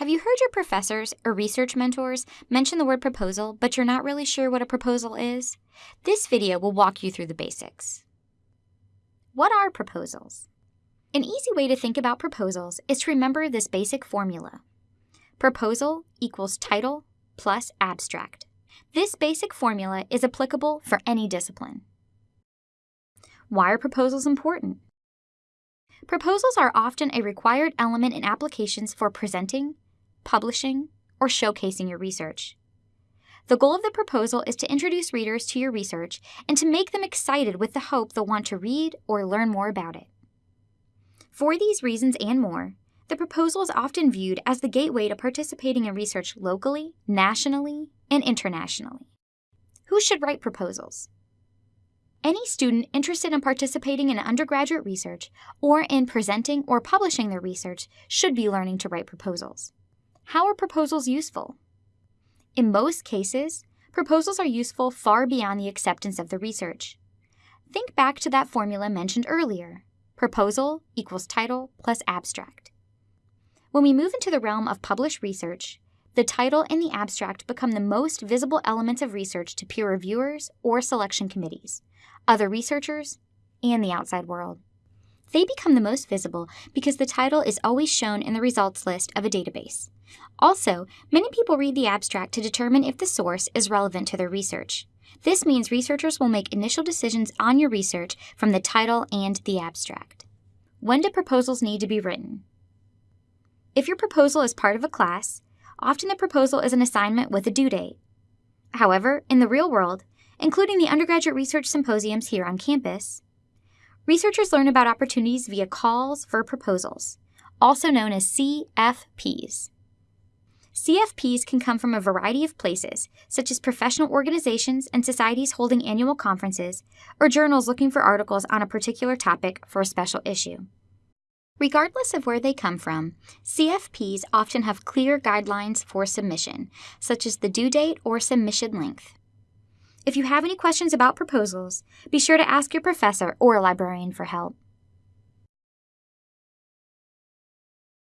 Have you heard your professors or research mentors mention the word proposal, but you're not really sure what a proposal is? This video will walk you through the basics. What are proposals? An easy way to think about proposals is to remember this basic formula. Proposal equals title plus abstract. This basic formula is applicable for any discipline. Why are proposals important? Proposals are often a required element in applications for presenting, publishing, or showcasing your research. The goal of the proposal is to introduce readers to your research and to make them excited with the hope they'll want to read or learn more about it. For these reasons and more, the proposal is often viewed as the gateway to participating in research locally, nationally, and internationally. Who should write proposals? Any student interested in participating in undergraduate research or in presenting or publishing their research should be learning to write proposals. How are proposals useful? In most cases, proposals are useful far beyond the acceptance of the research. Think back to that formula mentioned earlier. Proposal equals title plus abstract. When we move into the realm of published research, the title and the abstract become the most visible elements of research to peer reviewers or selection committees, other researchers, and the outside world. They become the most visible because the title is always shown in the results list of a database. Also, many people read the abstract to determine if the source is relevant to their research. This means researchers will make initial decisions on your research from the title and the abstract. When do proposals need to be written? If your proposal is part of a class, often the proposal is an assignment with a due date. However, in the real world, including the undergraduate research symposiums here on campus, Researchers learn about opportunities via calls for proposals, also known as CFPs. CFPs can come from a variety of places, such as professional organizations and societies holding annual conferences, or journals looking for articles on a particular topic for a special issue. Regardless of where they come from, CFPs often have clear guidelines for submission, such as the due date or submission length. If you have any questions about proposals, be sure to ask your professor or librarian for help.